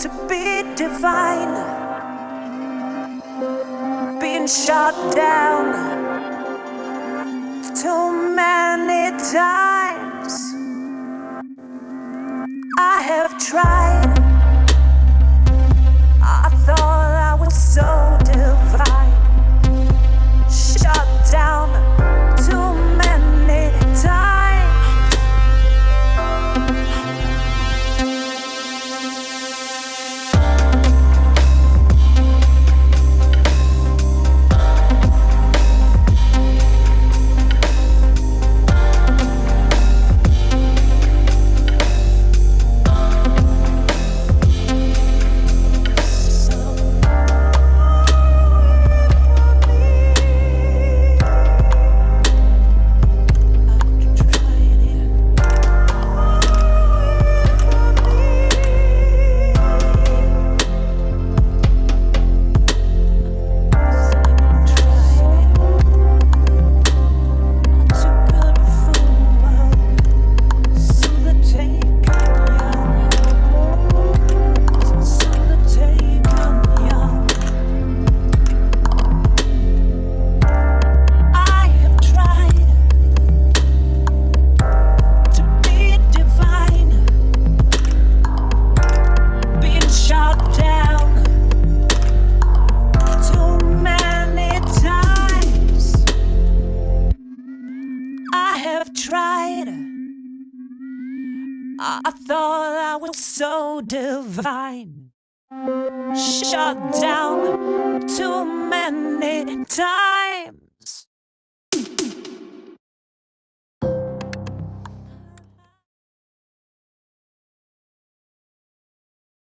to be divine, being shot down too many times. I have tried. Have tried. I thought I was so divine, shut down too many times.